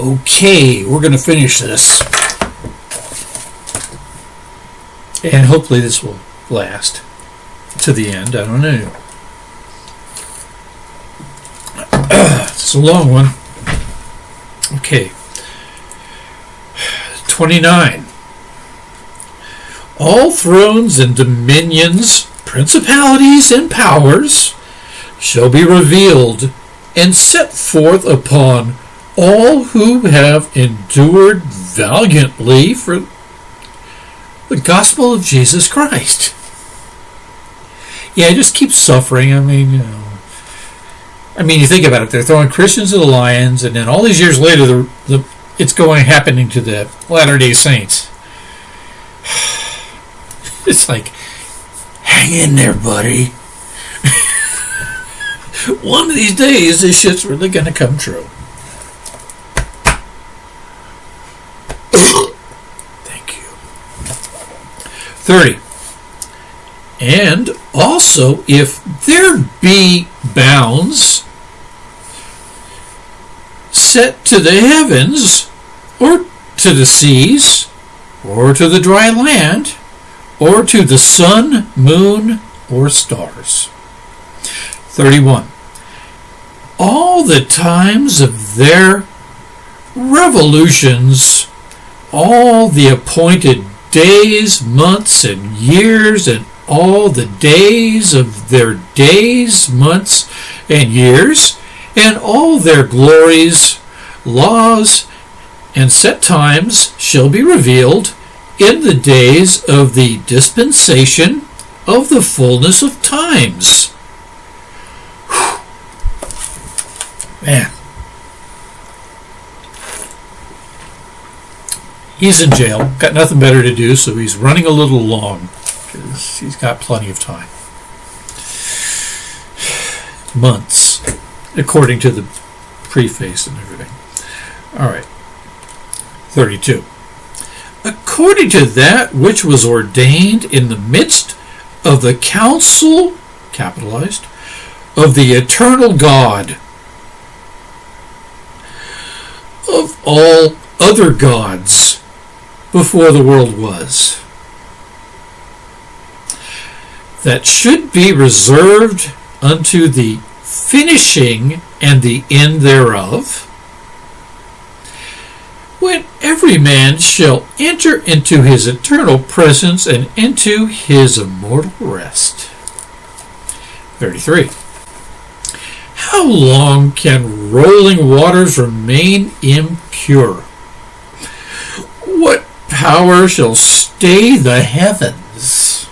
Okay, we're going to finish this. And hopefully this will last to the end. I don't know. it's a long one. Okay. 29. All thrones and dominions, principalities and powers shall be revealed and set forth upon all who have endured valiantly for the gospel of Jesus Christ. Yeah, just keep suffering. I mean, you know, I mean, you think about it. They're throwing Christians to the lions, and then all these years later, the, the it's going happening to the Latter Day Saints. It's like, hang in there, buddy. One of these days, this shit's really going to come true. Thank you. 30. And also, if there be bounds set to the heavens, or to the seas, or to the dry land, or to the sun, moon, or stars. 31. All the times of their revolutions, all the appointed days, months, and years, and all the days of their days, months, and years, and all their glories, laws, and set times shall be revealed in the days of the dispensation of the fullness of times. Whew. Man. He's in jail, got nothing better to do, so he's running a little long because he's got plenty of time. Months, according to the preface and everything. All right. 32 according to that which was ordained in the midst of the council, capitalized, of the eternal God, of all other gods before the world was, that should be reserved unto the finishing and the end thereof when every man shall enter into his eternal presence and into his immortal rest. 33. How long can rolling waters remain impure? Power shall stay the heavens?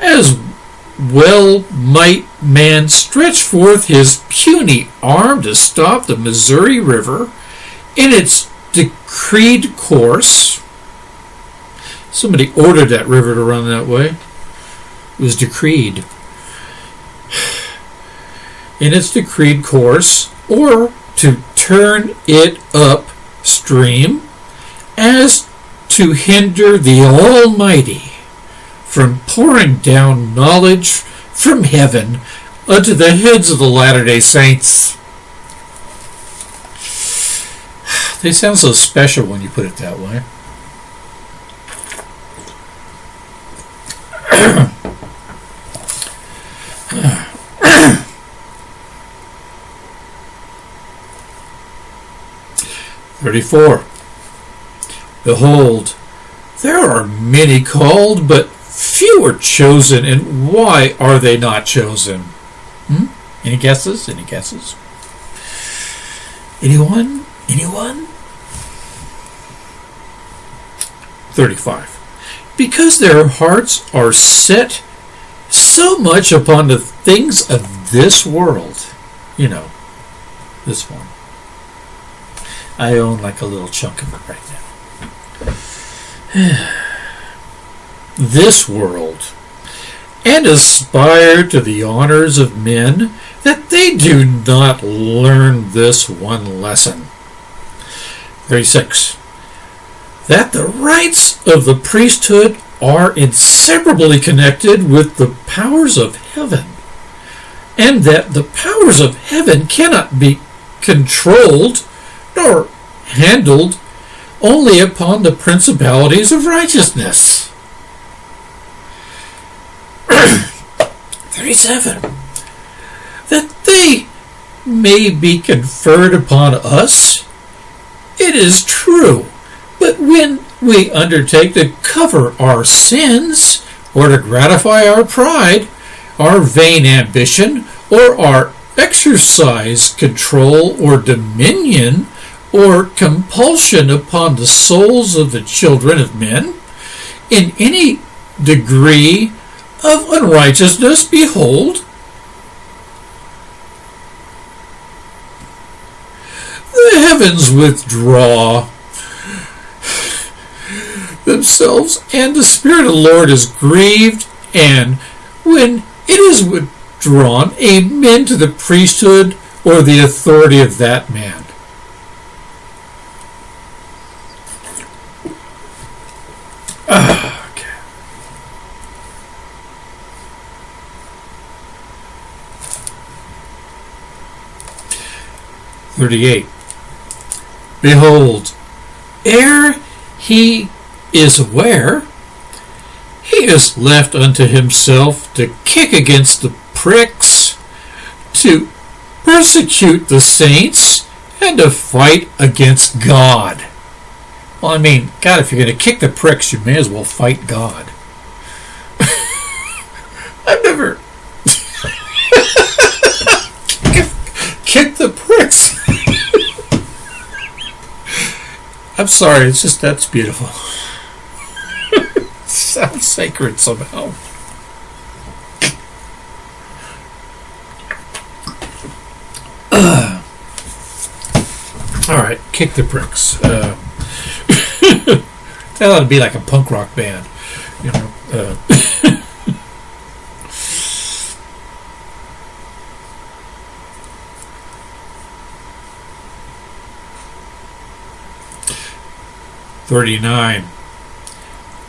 As well might man stretch forth his puny arm to stop the Missouri River in its decreed course. Somebody ordered that river to run that way. It was decreed. In its decreed course, or to turn it upstream as to hinder the Almighty from pouring down knowledge from heaven unto the heads of the Latter day Saints. They sound so special when you put it that way. Thirty-four. Behold, there are many called, but few are chosen, and why are they not chosen? Hmm? Any guesses? Any guesses? Anyone? Anyone? 35. Because their hearts are set so much upon the things of this world. You know, this one. I own like a little chunk of it right now. this world. And aspire to the honors of men that they do not learn this one lesson 36. That the rights of the priesthood are inseparably connected with the powers of heaven, and that the powers of heaven cannot be controlled nor handled only upon the principalities of righteousness. 37. That they may be conferred upon us, it is true. But when we undertake to cover our sins, or to gratify our pride, our vain ambition, or our exercise control or dominion or compulsion upon the souls of the children of men in any degree of unrighteousness, behold, the heavens withdraw themselves, and the Spirit of the Lord is grieved, and when it is withdrawn, amen to the priesthood or the authority of that man. 38. Behold, ere he is aware, he is left unto himself to kick against the pricks, to persecute the saints, and to fight against God. Well, I mean, God, if you're going to kick the pricks, you may as well fight God. I'm sorry, it's just that's beautiful. sounds sacred somehow. All right, kick the pricks. Uh, that ought to be like a punk rock band, you know. Uh, Thirty-nine.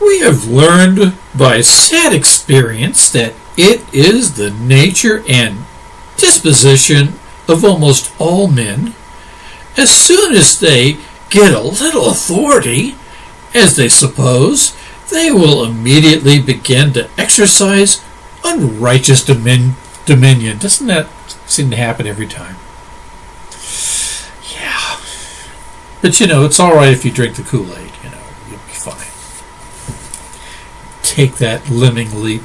We have learned by sad experience that it is the nature and disposition of almost all men, as soon as they get a little authority, as they suppose, they will immediately begin to exercise unrighteous domin- dominion. Doesn't that seem to happen every time? Yeah. But you know, it's all right if you drink the Kool Aid. You know, you'll be fine. Take that lemming leap.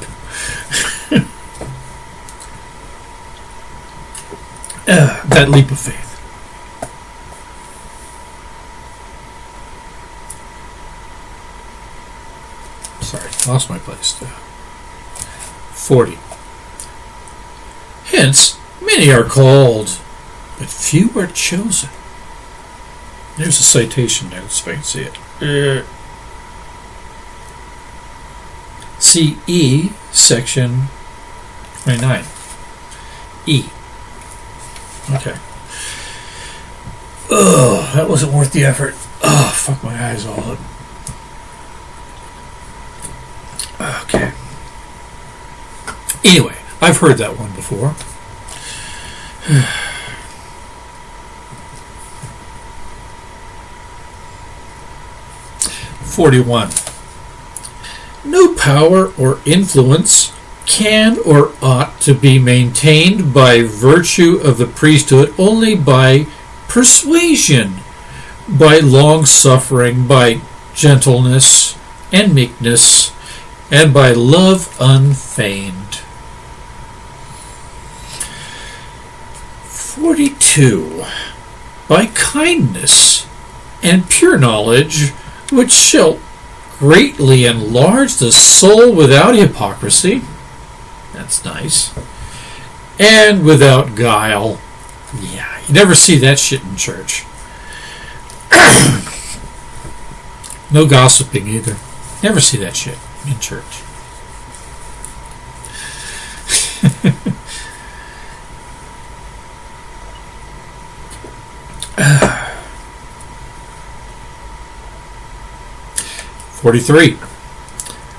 uh, that leap of faith. Sorry, lost my place. 40. Hence, many are called, but few are chosen. There's a citation there, so I can see it. Uh, CE, section 29. E. Okay. Oh, that wasn't worth the effort. Oh, fuck my eyes all up. Okay. Anyway, I've heard that one before. Forty-one. No power or influence can or ought to be maintained by virtue of the priesthood only by persuasion, by long suffering, by gentleness and meekness, and by love unfeigned. 42. By kindness and pure knowledge, which shall greatly enlarge the soul without hypocrisy. That's nice. And without guile. Yeah, you never see that shit in church. no gossiping either. Never see that shit in church. Forty-three.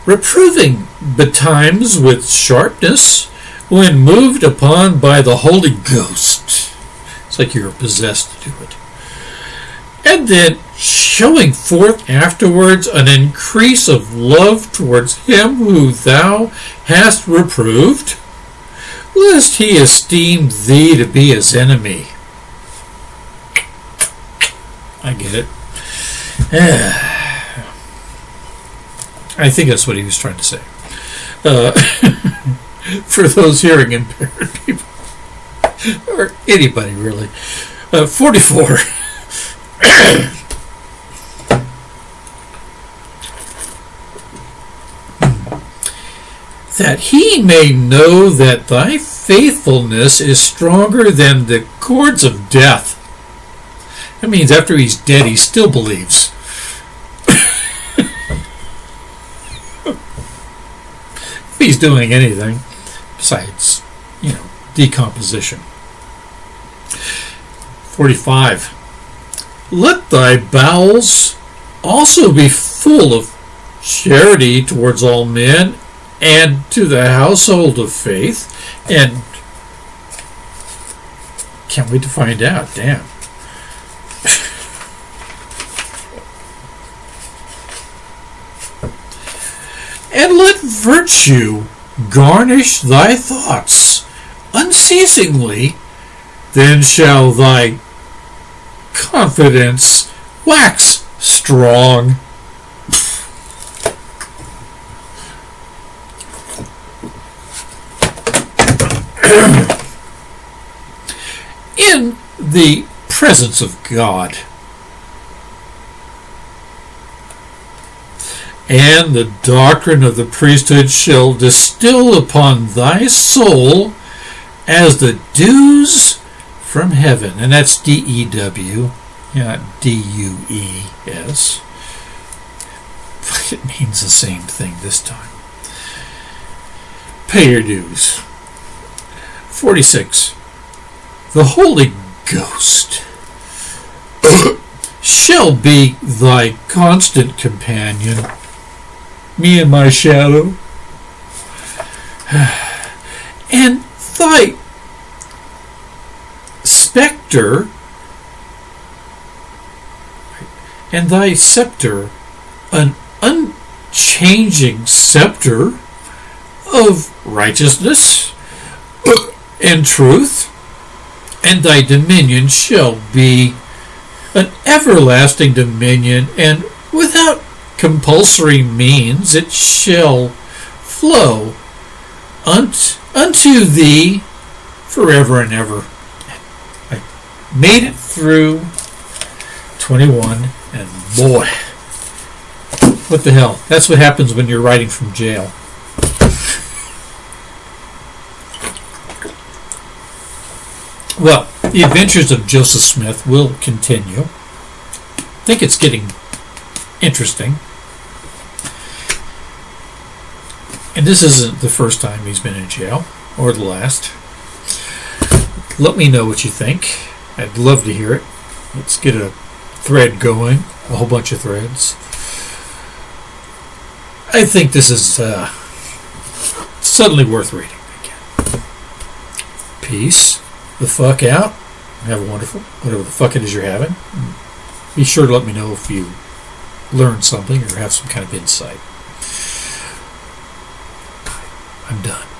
Reproving betimes with sharpness when moved upon by the Holy Ghost. It's like you're possessed to do it. and then showing forth afterwards an increase of love towards him who thou hast reproved, lest he esteem thee to be his enemy. I get it. Ah. I think that's what he was trying to say. Uh, for those hearing impaired people, or anybody really. Uh, 44. that he may know that thy faithfulness is stronger than the cords of death. That means after he's dead, he still believes. He's doing anything besides, you know, decomposition. 45. Let thy bowels also be full of charity towards all men and to the household of faith. And can't wait to find out. Damn. and let virtue garnish thy thoughts unceasingly, then shall thy confidence wax strong. In the presence of God. And the doctrine of the priesthood shall distill upon thy soul as the dews from heaven. And that's D E W, not D U E S. It means the same thing this time. Pay your dues. 46. The Holy Ghost shall be thy constant companion, me and my shadow, and thy specter and thy scepter. An unchanging scepter of righteousness and truth. And thy dominion shall be an everlasting dominion and without compulsory means it shall flow unt, unto thee forever and ever. I made it through 21 and boy what the hell? That's what happens when you're writing from jail. Well the adventures of joseph smith will continue. I think it's getting interesting and this isn't the first time he's been in jail or the last let me know what you think I'd love to hear it. Let's get a thread going, a whole bunch of threads. I think this is uh, suddenly worth reading again. Peace the fuck out. Have a wonderful, whatever the fuck it is you're having. Be sure to let me know if you learned something or have some kind of insight. I'm done.